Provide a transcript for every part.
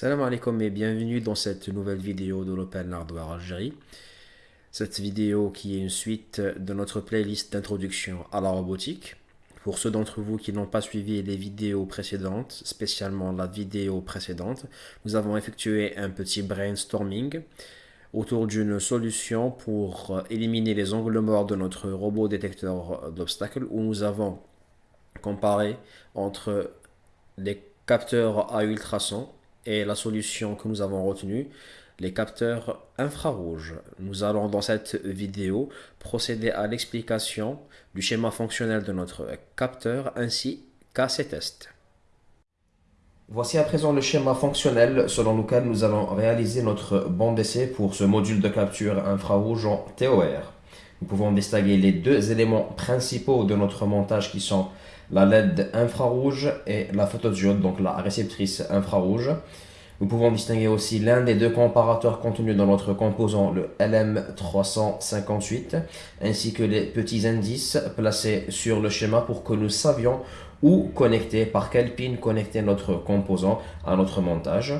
Salam alaikum et bienvenue dans cette nouvelle vidéo de l'Open Hardware Algérie. Cette vidéo qui est une suite de notre playlist d'introduction à la robotique. Pour ceux d'entre vous qui n'ont pas suivi les vidéos précédentes, spécialement la vidéo précédente, nous avons effectué un petit brainstorming autour d'une solution pour éliminer les angles morts de notre robot détecteur d'obstacles où nous avons comparé entre les capteurs à ultrasons la solution que nous avons retenue, les capteurs infrarouges. Nous allons dans cette vidéo procéder à l'explication du schéma fonctionnel de notre capteur ainsi qu'à ses tests. Voici à présent le schéma fonctionnel selon lequel nous allons réaliser notre bande d'essai pour ce module de capture infrarouge en TOR. Nous pouvons distinguer les deux éléments principaux de notre montage qui sont la LED infrarouge et la photodiode, donc la réceptrice infrarouge. Nous pouvons distinguer aussi l'un des deux comparateurs contenus dans notre composant, le LM358, ainsi que les petits indices placés sur le schéma pour que nous savions où connecter, par quel pin connecter notre composant à notre montage.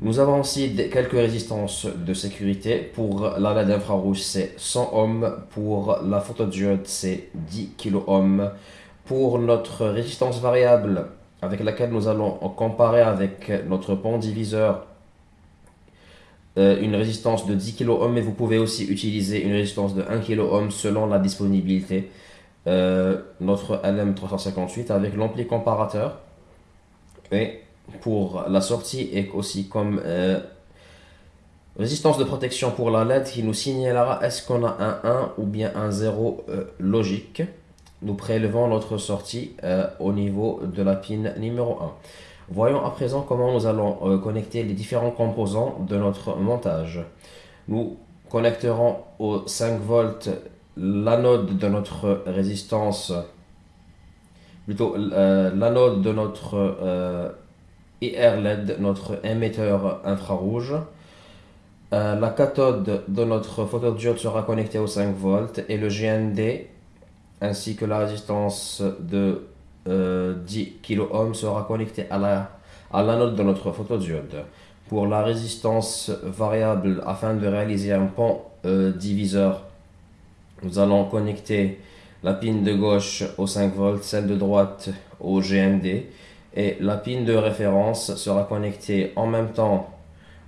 Nous avons aussi quelques résistances de sécurité. Pour la LED infrarouge, c'est 100 ohms. Pour la photodiode, c'est 10 kOhms. Pour notre résistance variable, avec laquelle nous allons comparer avec notre pont diviseur euh, une résistance de 10 kOhm, mais vous pouvez aussi utiliser une résistance de 1 kOhm selon la disponibilité. Euh, notre LM358 avec l'ampli comparateur. Et pour la sortie et aussi comme euh, résistance de protection pour la LED qui nous signalera est-ce qu'on a un 1 ou bien un 0 logique nous prélevons notre sortie euh, au niveau de la pin numéro 1. Voyons à présent comment nous allons euh, connecter les différents composants de notre montage. Nous connecterons au 5 volts l'anode de notre résistance, plutôt euh, l'anode de notre IR LED, notre émetteur infrarouge. la cathode de notre photodiode sera connectée au 5 volts et le GND ainsi que la résistance de 10 euh, kOhm sera connectée à la à de notre photodiode. Pour la résistance variable, afin de réaliser un pont euh, diviseur, nous allons connecter la pin de gauche au 5 volts, celle de droite au GND et la pin de référence sera connectée en même temps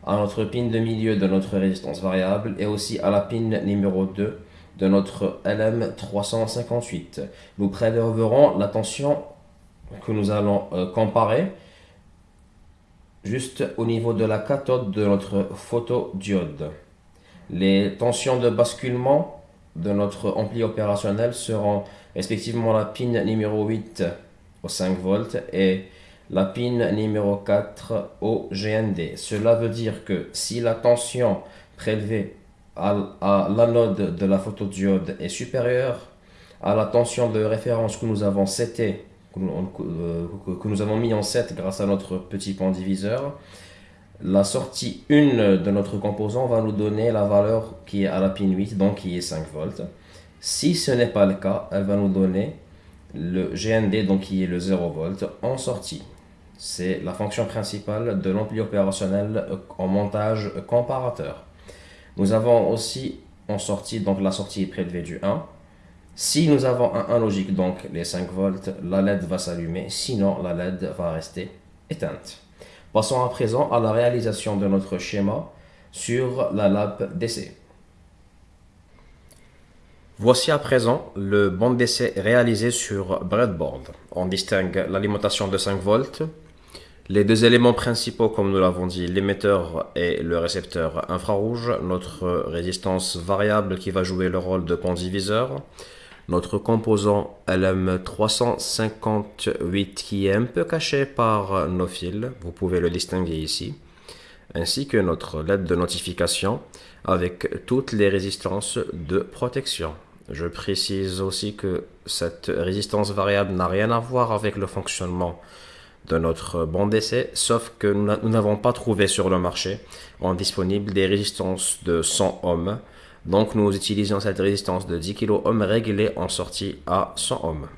à notre pin de milieu de notre résistance variable et aussi à la pin numéro 2 de notre LM358. Nous préleverons la tension que nous allons euh, comparer juste au niveau de la cathode de notre photodiode. Les tensions de basculement de notre ampli opérationnel seront respectivement la pin numéro 8 au 5 volts et la pin numéro 4 au GND. Cela veut dire que si la tension prélevée à, l'anode de la photodiode est supérieure à la tension de référence que nous avons seté, euh, que, nous avons mis en 7 grâce à notre petit pont diviseur, la sortie 1 de notre composant va nous donner la valeur qui est à la pin 8, donc qui est 5 volts. Si ce n'est pas le cas, elle va nous donner le GND, donc qui est le 0 volt, en sortie. C'est la fonction principale de l'ampli opérationnel en montage comparateur. Nous avons aussi en sortie, donc la sortie est prélevée du 1. Si nous avons un 1 logique, donc les 5 volts, la LED va s'allumer, sinon la LED va rester éteinte. Passons à présent à la réalisation de notre schéma sur la lab d'essai. Voici à présent le banc d'essai réalisé sur breadboard. On distingue l'alimentation de 5 volts, les deux éléments principaux, comme nous l'avons dit, l'émetteur et le récepteur infrarouge, notre résistance variable qui va jouer le rôle de pont diviseur, notre composant LM358 qui est un peu caché par nos fils, vous pouvez le distinguer ici, ainsi que notre LED de notification avec toutes les résistances de protection. Je précise aussi que cette résistance variable n'a rien à voir avec le fonctionnement de notre bande d'essai, sauf que nous n'avons pas trouvé sur le marché en disponible des résistances de 100 ohms. Donc nous utilisons cette résistance de 10 kOhm réglée en sortie à 100 ohms.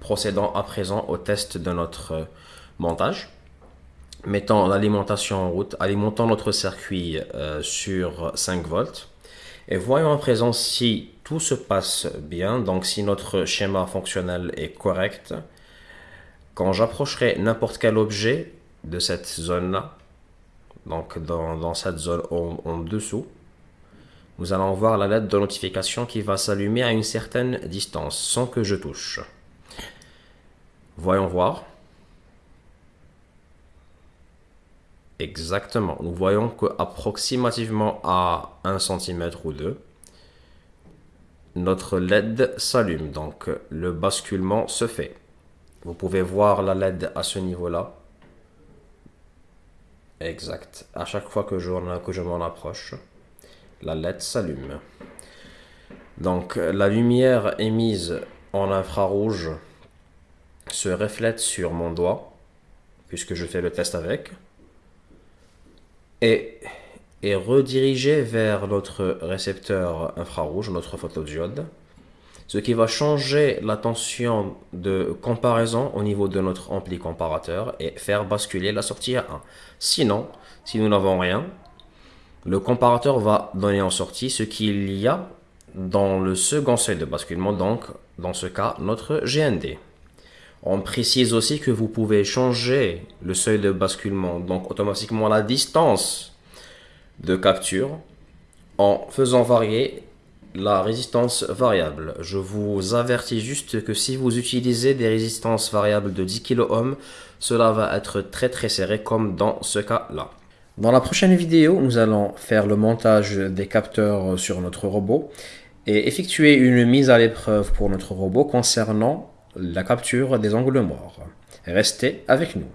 Procédons à présent au test de notre montage. mettons l'alimentation en route, alimentons notre circuit euh, sur 5 volts et voyons à présent si tout se passe bien, donc si notre schéma fonctionnel est correct. Quand j'approcherai n'importe quel objet de cette zone-là, donc dans, cette zone en, dessous, nous allons voir la lettre de notification qui va s'allumer à une certaine distance sans que je touche. Voyons voir. Exactement. Nous voyons qu'approximativement à 1 cm ou 2, notre LED s'allume. Donc le basculement se fait. Vous pouvez voir la LED à ce niveau-là. Exact. À chaque fois que je, m'en approche, la LED s'allume. Donc la lumière émise en infrarouge se reflète sur mon doigt, puisque je fais le test avec et est redirigé vers notre récepteur infrarouge, notre photodiode, ce qui va changer la tension de comparaison au niveau de notre ampli comparateur et faire basculer la sortie à 1. Sinon, si nous n'avons rien, le comparateur va donner en sortie ce qu'il y a dans le second seuil de basculement, donc dans ce cas notre GND. On précise aussi que vous pouvez changer le seuil de basculement, donc automatiquement la distance de capture, en faisant varier la résistance variable. Je vous avertis juste que si vous utilisez des résistances variables de 10 kΩ, cela va être très très serré comme dans ce cas-là. Dans la prochaine vidéo, nous allons faire le montage des capteurs sur notre robot et effectuer une mise à l'épreuve pour notre robot concernant la capture des angles morts. Restez avec nous.